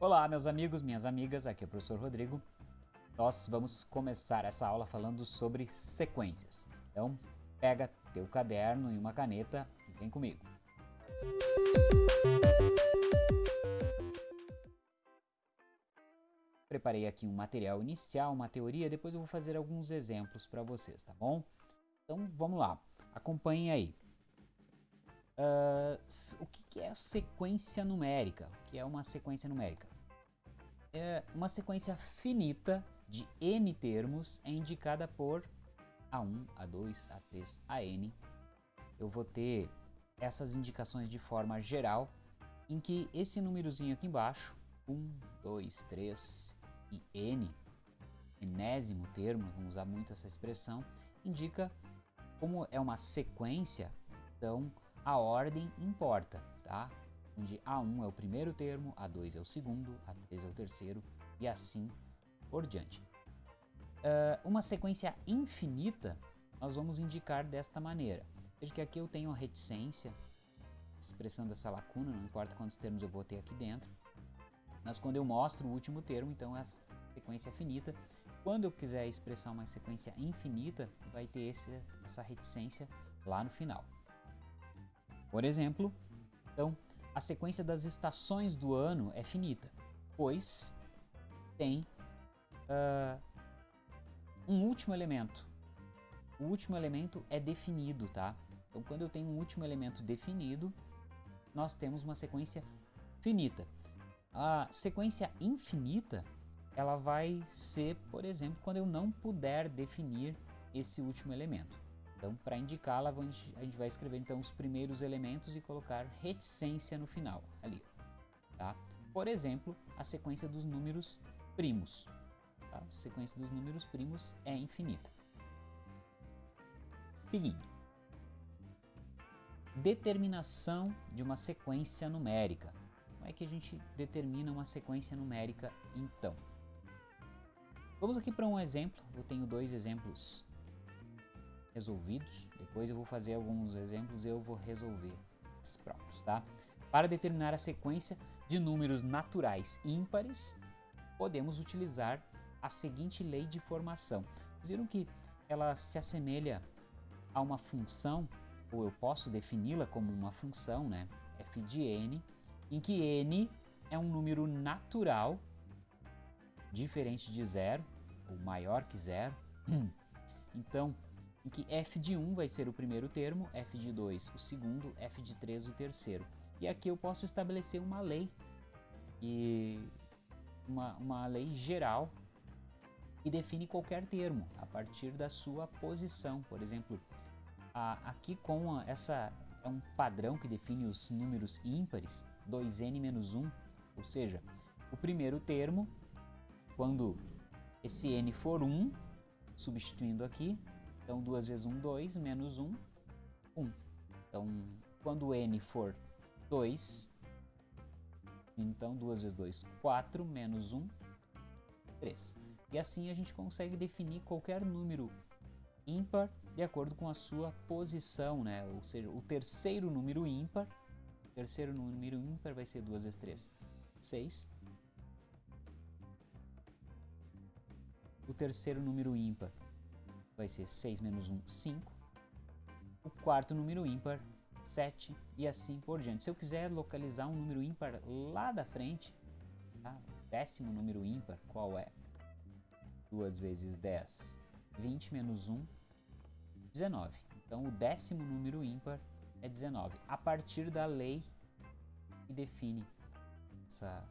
Olá, meus amigos, minhas amigas, aqui é o professor Rodrigo. Nós vamos começar essa aula falando sobre sequências. Então, pega teu caderno e uma caneta e vem comigo. Preparei aqui um material inicial, uma teoria, depois eu vou fazer alguns exemplos para vocês, tá bom? Então, vamos lá, acompanhem aí. Uh, o que, é sequência numérica? O que é uma sequência numérica? É uma sequência finita de n termos é indicada por A1, A2, A3, AN. Eu vou ter essas indicações de forma geral, em que esse númerozinho aqui embaixo, 1, 2, 3 e n, enésimo termo, vamos usar muito essa expressão, indica como é uma sequência, então a ordem importa, tá? Onde A1 é o primeiro termo, A2 é o segundo, A3 é o terceiro e assim por diante. Uh, uma sequência infinita nós vamos indicar desta maneira. Veja que aqui eu tenho a reticência, expressando essa lacuna, não importa quantos termos eu vou ter aqui dentro. Mas quando eu mostro o último termo, então a sequência é finita. Quando eu quiser expressar uma sequência infinita, vai ter esse, essa reticência lá no final. Por exemplo, então, a sequência das estações do ano é finita, pois tem uh, um último elemento. O último elemento é definido, tá? Então, quando eu tenho um último elemento definido, nós temos uma sequência finita. A sequência infinita, ela vai ser, por exemplo, quando eu não puder definir esse último elemento. Então, para indicá-la, a gente vai escrever então os primeiros elementos e colocar reticência no final, ali. Tá? Por exemplo, a sequência dos números primos. Tá? A sequência dos números primos é infinita. Seguindo. Determinação de uma sequência numérica. Como é que a gente determina uma sequência numérica então? Vamos aqui para um exemplo. Eu tenho dois exemplos resolvidos. Depois eu vou fazer alguns exemplos e eu vou resolver os próprios, tá? Para determinar a sequência de números naturais ímpares, podemos utilizar a seguinte lei de formação. Vocês viram que ela se assemelha a uma função, ou eu posso defini-la como uma função, né? f de n, em que n é um número natural diferente de zero, ou maior que zero. Então, que f de 1 vai ser o primeiro termo, f de 2 o segundo, f de 3 o terceiro. E aqui eu posso estabelecer uma lei, e uma, uma lei geral que define qualquer termo a partir da sua posição. Por exemplo, a, aqui com a, essa é um padrão que define os números ímpares, 2n menos 1, ou seja, o primeiro termo, quando esse n for 1, substituindo aqui, então, 2 vezes 1, 2, menos 1, 1. Então, quando n for 2, então 2 vezes 2, 4, menos 1, 3. E assim a gente consegue definir qualquer número ímpar de acordo com a sua posição, né? Ou seja, o terceiro número ímpar, o terceiro número ímpar vai ser 2 vezes 3, 6. O terceiro número ímpar vai ser 6 menos 1, 5. O quarto número ímpar, 7 e assim por diante. Se eu quiser localizar um número ímpar lá da frente, tá? décimo número ímpar, qual é? 2 vezes 10, 20 menos 1, 19. Então o décimo número ímpar é 19, a partir da lei que define essa,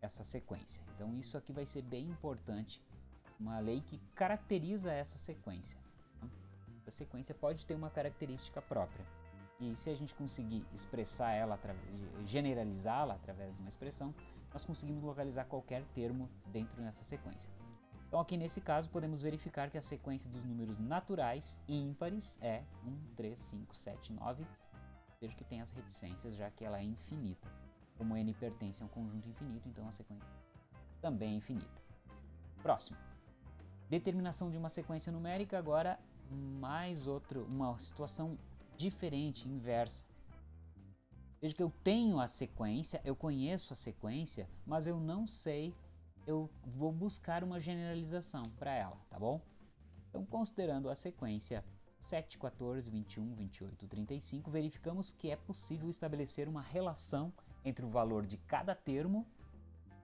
essa sequência. Então isso aqui vai ser bem importante uma lei que caracteriza essa sequência. A sequência pode ter uma característica própria. E se a gente conseguir expressar ela, generalizá-la através de uma expressão, nós conseguimos localizar qualquer termo dentro dessa sequência. Então aqui nesse caso podemos verificar que a sequência dos números naturais ímpares é 1, 3, 5, 7, 9. Veja que tem as reticências já que ela é infinita. Como n pertence a um conjunto infinito, então a sequência também é infinita. Próximo. Determinação de uma sequência numérica, agora mais outro, uma situação diferente, inversa. Veja que eu tenho a sequência, eu conheço a sequência, mas eu não sei, eu vou buscar uma generalização para ela, tá bom? Então, considerando a sequência 7, 14, 21, 28, 35, verificamos que é possível estabelecer uma relação entre o valor de cada termo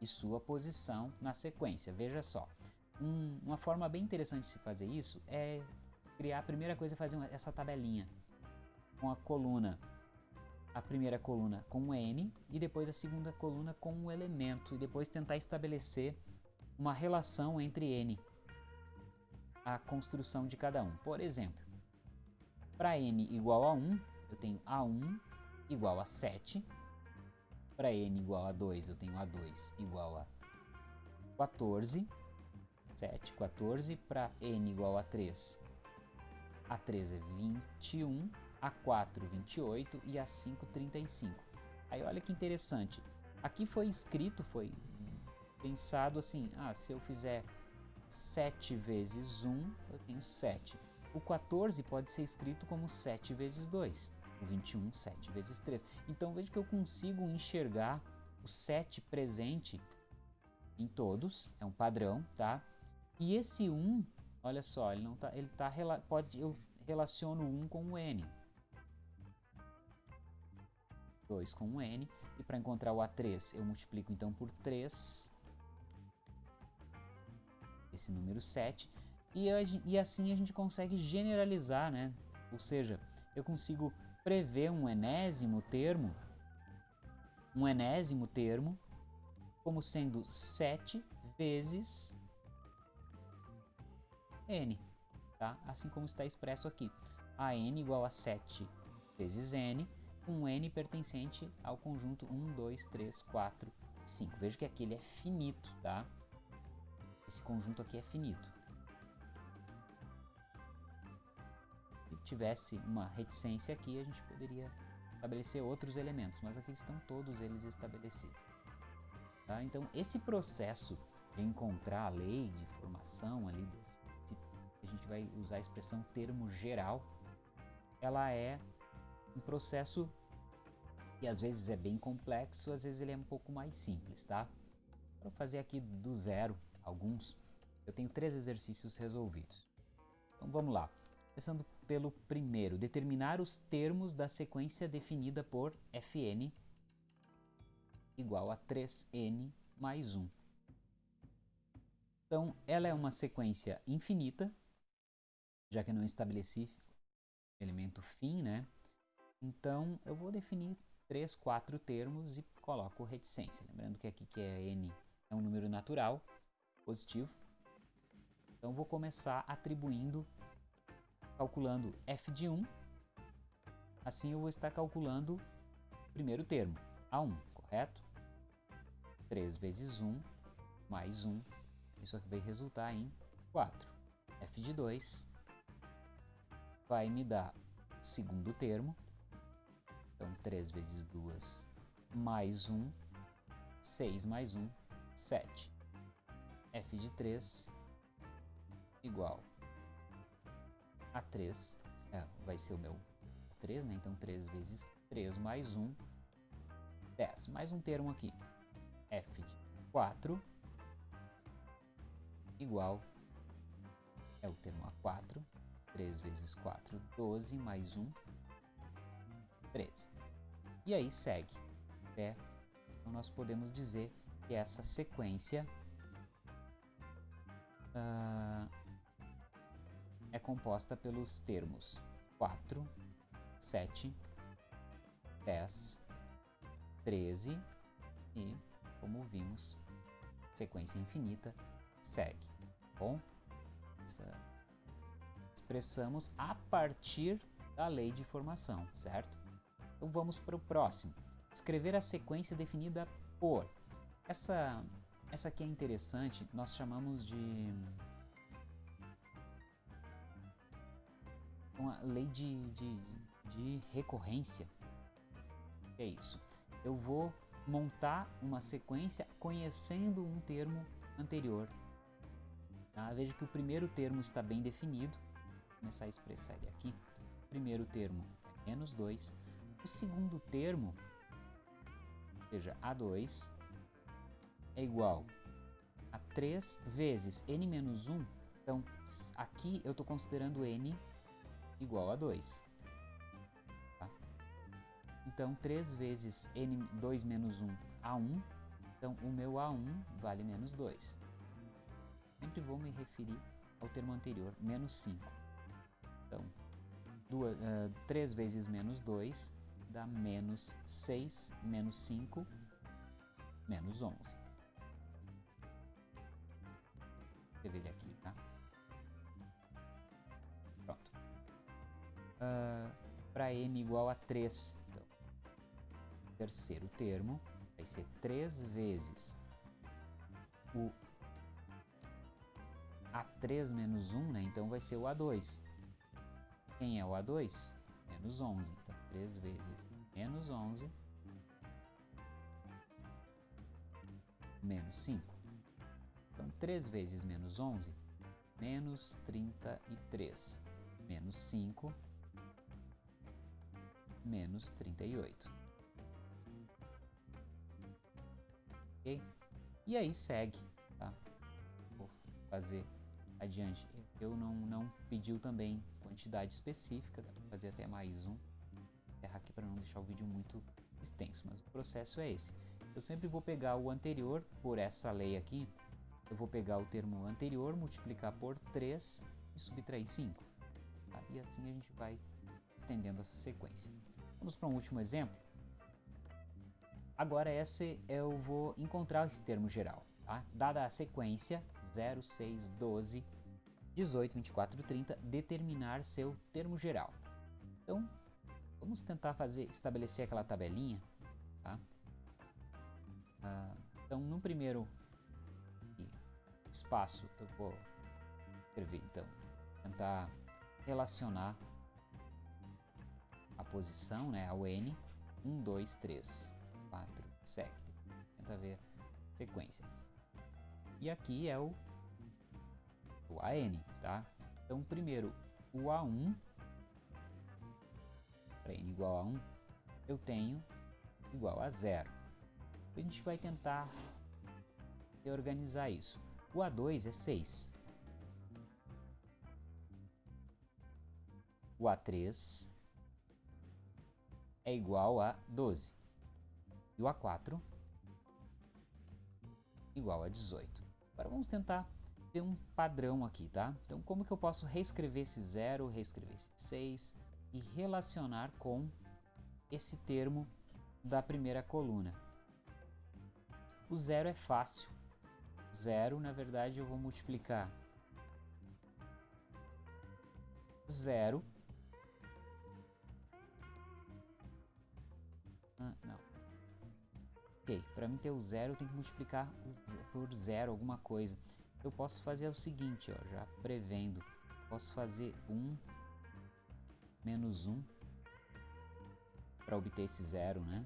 e sua posição na sequência. Veja só, um, uma forma bem interessante de se fazer isso é criar, a primeira coisa é fazer uma, essa tabelinha com a coluna, a primeira coluna com o N e depois a segunda coluna com o elemento e depois tentar estabelecer uma relação entre N, a construção de cada um. Por exemplo, para n igual a 1, eu tenho A1 igual a 7. Para n igual a 2, eu tenho A2 igual a 14. 7, 14. Para n igual a 3, A3 é 21. A4, 28. E A5, 35. Aí olha que interessante. Aqui foi escrito, foi pensado assim, ah, se eu fizer 7 vezes 1, eu tenho 7. O 14 pode ser escrito como 7 vezes 2. O 21, 7 vezes 3. Então veja que eu consigo enxergar o 7 presente em todos, é um padrão, tá? E esse 1, olha só, ele não tá, ele tá, pode, eu relaciono 1 com o n. 2 com o n, e para encontrar o A3 eu multiplico então por 3, esse número 7, e, e assim a gente consegue generalizar, né? Ou seja, eu consigo prever um enésimo termo, um enésimo termo, como sendo 7 vezes n, tá? Assim como está expresso aqui. A n igual a 7 vezes n, com n pertencente ao conjunto 1, 2, 3, 4, 5. Veja que aqui ele é finito, tá? Esse conjunto aqui é finito. tivesse uma reticência aqui, a gente poderia estabelecer outros elementos, mas aqui estão todos eles estabelecidos. Tá? Então, esse processo de encontrar a lei de formação ali, desse, gente vai usar a expressão termo geral, ela é um processo que às vezes é bem complexo, às vezes ele é um pouco mais simples, tá? Para fazer aqui do zero alguns, eu tenho três exercícios resolvidos. Então vamos lá. Começando pelo primeiro, determinar os termos da sequência definida por Fn igual a 3n mais 1. Então, ela é uma sequência infinita, já que eu não estabeleci elemento fim, né? Então, eu vou definir três, quatro termos e coloco reticência. Lembrando que aqui que é n é um número natural, positivo. Então, vou começar atribuindo calculando f de 1, assim eu vou estar calculando o primeiro termo, A1, correto? 3 vezes 1 mais 1, isso aqui vai resultar em 4. f de 2 vai me dar o segundo termo, então 3 vezes 2 mais 1, 6 mais 1, 7. f de 3 igual a 3 é, vai ser o meu 3, né? Então 3 vezes 3 mais 1, 10. Mais um termo aqui, f de 4 igual, é o termo A4, 3 vezes 4, 12, mais 1, 13. E aí segue, até, então nós podemos dizer que essa sequência uh, é composta pelos termos 4, 7, 10, 13 e, como vimos, sequência infinita segue. Bom, expressamos a partir da lei de formação, certo? Então vamos para o próximo. Escrever a sequência definida por. Essa, essa aqui é interessante, nós chamamos de uma lei de, de, de recorrência. É isso. Eu vou montar uma sequência conhecendo um termo anterior. Tá? Veja que o primeiro termo está bem definido. Começar a expressar ele aqui. O primeiro termo é menos 2. O segundo termo seja, A2 é igual a 3 vezes n menos 1. Então, aqui eu estou considerando n igual a 2. Tá? Então, 3 vezes n, 2 menos 1, a1. Então, o meu a1 vale menos 2. Sempre vou me referir ao termo anterior, menos 5. Então, duas, uh, 3 vezes menos 2 dá menos 6, menos 5, menos 11. Vou escrever ele aqui, tá? Pronto. Uh, Para n igual a 3, então, terceiro termo vai ser 3 vezes o A3 menos 1, né? Então vai ser o A2. Quem é o A2? Menos 11. Então, 3 vezes menos 11 menos 5. Então, 3 vezes menos 11, menos 33. Menos 5, menos 38. Ok? E aí segue, tá? Vou fazer adiante. Eu não, não pediu também quantidade específica, dá para fazer até mais um encerrar aqui para não deixar o vídeo muito extenso, mas o processo é esse. Eu sempre vou pegar o anterior, por essa lei aqui, eu vou pegar o termo anterior, multiplicar por 3 e subtrair 5. Tá? E assim a gente vai estendendo essa sequência. Vamos para um último exemplo. Agora esse eu vou encontrar esse termo geral. Tá? Dada a sequência 0, 6, 12, 18, 24, 30, determinar seu termo geral. Então, Vamos tentar fazer, estabelecer aquela tabelinha, tá? Ah, então, no primeiro espaço, eu vou escrever, então, tentar relacionar a posição, né, ao N, 1, 2, 3, 4, 7, tenta ver a sequência. E aqui é o, o AN, tá? Então, primeiro, o A1 para n igual a 1, eu tenho igual a zero. A gente vai tentar reorganizar isso. O A2 é 6. O A3 é igual a 12. E o A4 igual a 18. Agora vamos tentar ver um padrão aqui, tá? Então como que eu posso reescrever esse 0, reescrever esse 6, e relacionar com esse termo da primeira coluna. O zero é fácil. Zero, na verdade, eu vou multiplicar zero. Ah, não. Para mim ter o zero, eu tenho que multiplicar por zero alguma coisa. Eu posso fazer o seguinte, ó, já prevendo. Posso fazer um menos 1 para obter esse zero, né?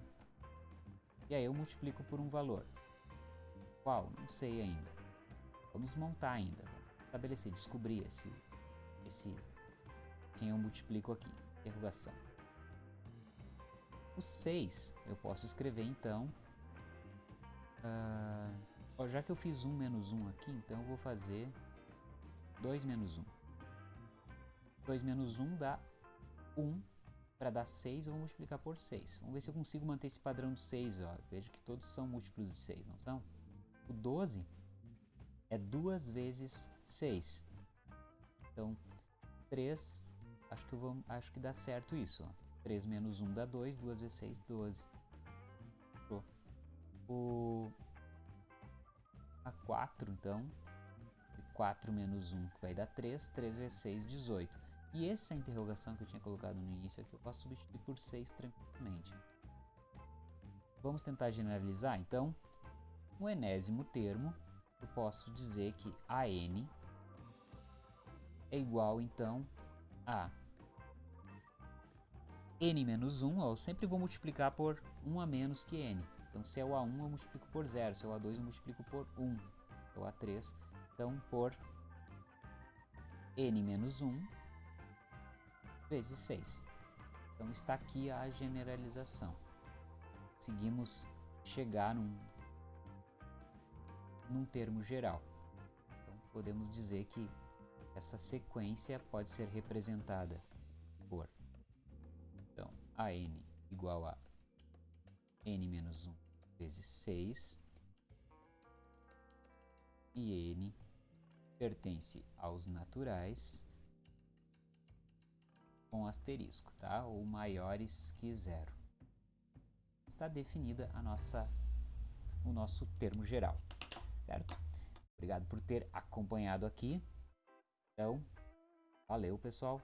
E aí eu multiplico por um valor. Qual? Não sei ainda. Vamos montar ainda. Estabelecer, descobrir esse, esse quem eu multiplico aqui. Interrogação. O 6 eu posso escrever então. Uh, já que eu fiz 1 menos 1 aqui, então eu vou fazer 2 menos 1. 2 menos 1 dá 1 para dar 6, eu vou multiplicar por 6. Vamos ver se eu consigo manter esse padrão de 6. Ó. Veja que todos são múltiplos de 6, não são? O 12 é 2 vezes 6. Então, 3, acho que, vou, acho que dá certo isso. Ó. 3 menos 1 dá 2, 2 vezes 6, 12. O a 4, então, 4 menos 1 vai dar 3, 3 vezes 6, 18. E essa interrogação que eu tinha colocado no início aqui, eu posso substituir por 6 tranquilamente. Vamos tentar generalizar, então. No enésimo termo, eu posso dizer que AN é igual, então, a n menos 1, ó, eu sempre vou multiplicar por 1 a menos que n. Então, se é o A1, eu multiplico por 0. Se é o A2, eu multiplico por 1. É o A3, então, por n menos 1 vezes 6. Então está aqui a generalização. Seguimos chegar num, num termo geral. Então, podemos dizer que essa sequência pode ser representada por então, a n igual a n menos 1 vezes 6 e n pertence aos naturais com asterisco, tá? Ou maiores que zero. Está definida a nossa, o nosso termo geral, certo? Obrigado por ter acompanhado aqui. Então, valeu pessoal!